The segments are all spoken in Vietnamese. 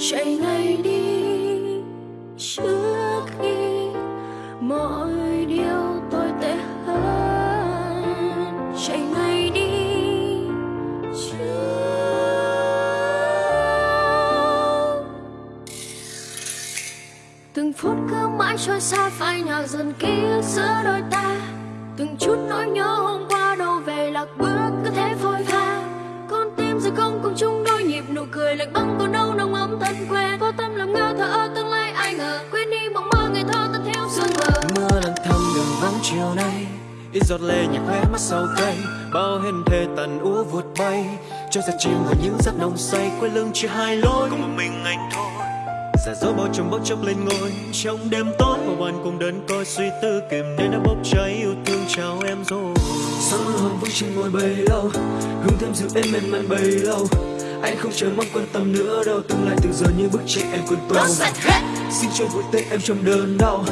chạy ngay đi trước khi mọi điều tồi tệ hơn. Chạy ngay đi trước. Từng phút cứ mãi trôi xa phai nhạt dần kia giữa đôi ta. Từng chút nỗi nhớ hôm qua đâu về lạc bước chiều nay ít giọt lệ nhạt khóe mắt sau cây bao hình thề tàn úa vụt bay. Cho ra chìm vào những giấc nồng say quay lưng chỉ hai lối. Cùng một mình anh thôi. Giả dối bao trùm bốc chốc lên ngôi. Trong đêm tối mà bạn cùng đơn coi suy tư kìm nên đã bốc cháy yêu thương chào em rồi. Sáng mưa hồng vững trên ngôi bấy lâu Hương thơm dịu êm mềm mại bấy lâu. Anh không chờ mong quan tâm nữa đâu Tương lai từ giờ như bức tranh em cuốn tàu. Xin cho vội tay em trong đớn đau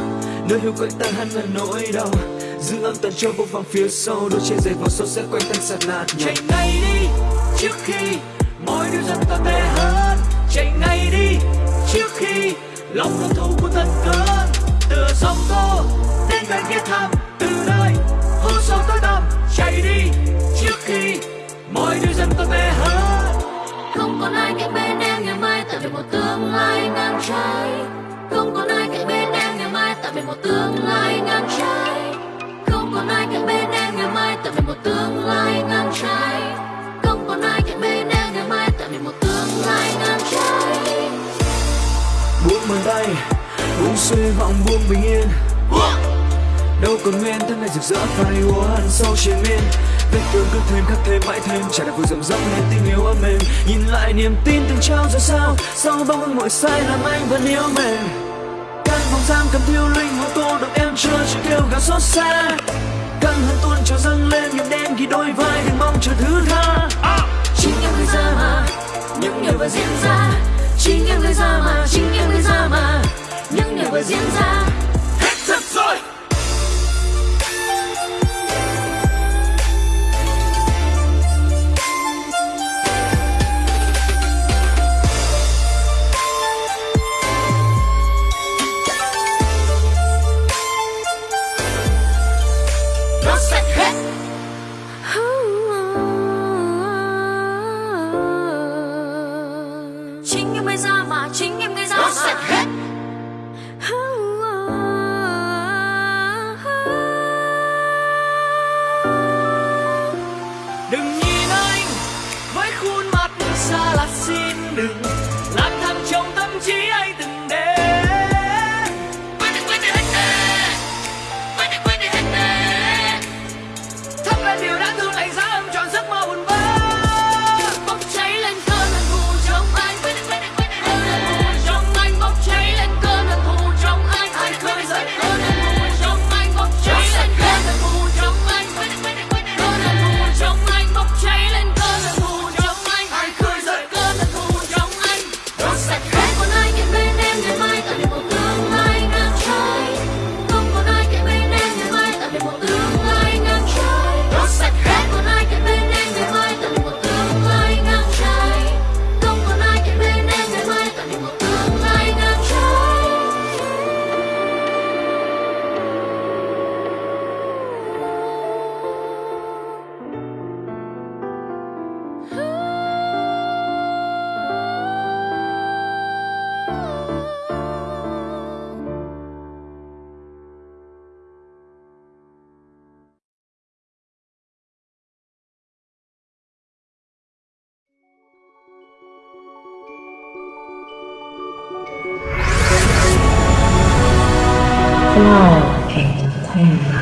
Nơi hiu quạnh tan hắn là nỗi đau Giữ âm tần cho vô vọng phía sau, Đôi chân dày vào sâu sẽ quanh tan sạt nạt chạy ngay đi, trước khi mọi điều dần ta tệ hơn. Chạy ngay đi, trước khi lòng hận thù của thân cơn. Tựa sóng tô đến gần ghé tham tay Buông suy vọng buông bình yên. Đâu còn nguyên thân này rực rỡ phai úa hằn sâu trên miên. Vết thương cứ thêm khắc thêm mãi thêm Chả đã vừa rộng rộng nên tình yêu ấm mềm. Nhìn lại niềm tin từng trao rồi sao, Sau bao hưng mọi sai làm anh vẫn yêu mềm. Căn phòng giam cầm thiêu linh hồn tô được em chưa chưa kêu gào xót xa. Căng hơn tuôn trào dâng lên những đêm ghi đôi vai, đừng mong chờ thứ tha. Sẽ hết. Chính em gây ra mà chính em gây ra mà sẽ hết. Đừng nhìn anh với khuôn mặt xa lạ xin đừng 하나, 둘, 셋.